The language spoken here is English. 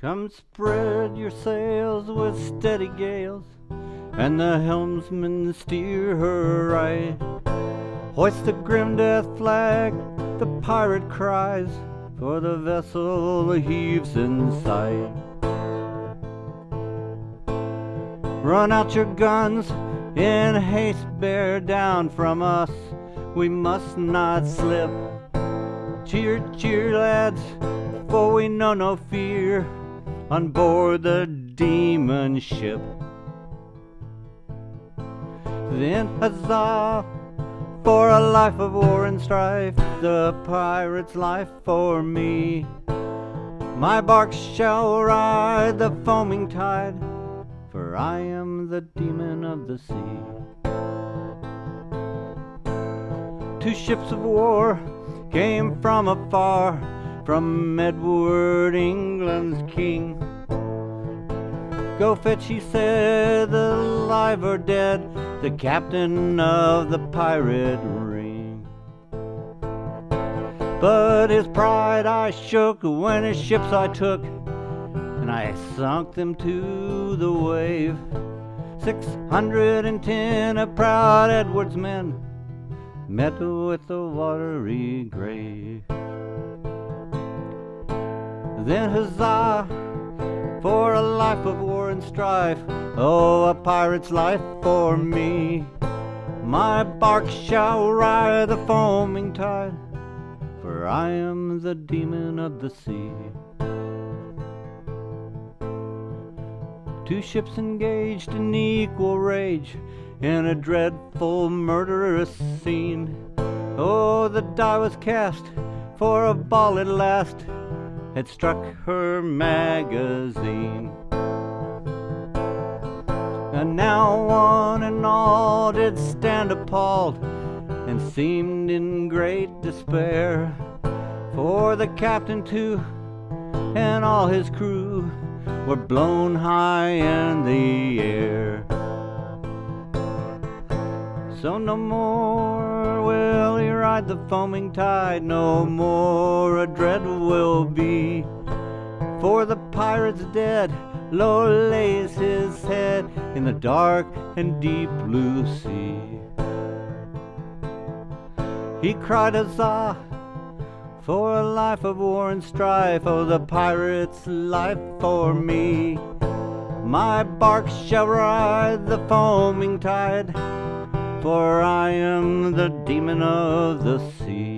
Come spread your sails with steady gales, and the helmsman steer her right. Hoist the grim death flag, the pirate cries, for the vessel heaves in sight. Run out your guns, in haste bear down from us, we must not slip. Cheer, cheer, lads, for we know no fear on board the demon ship. Then huzzah for a life of war and strife, the pirate's life for me. My bark shall ride the foaming tide, for I am the demon of the sea. Two ships of war came from afar from Edward, England's king. Go fetch, he said, alive or dead, the captain of the pirate ring. But his pride I shook when his ships I took, and I sunk them to the wave. Six hundred and ten of proud Edward's men met with a watery grave. Then huzzah for a life of war and strife. Oh, a pirate's life for me. My bark shall ride the foaming tide, for I am the demon of the sea. Two ships engaged in equal rage in a dreadful murderous scene. Oh, the die was cast for a ball at last had struck her magazine. And now one and all did stand appalled and seemed in great despair. For the captain too and all his crew were blown high in the air. So no more will ride the foaming tide, no more a dread will be. For the pirate's dead, low lays his head in the dark and deep blue sea. He cried huzzah for a life of war and strife, oh the pirate's life for me. My bark shall ride the foaming tide for I am the demon of the sea.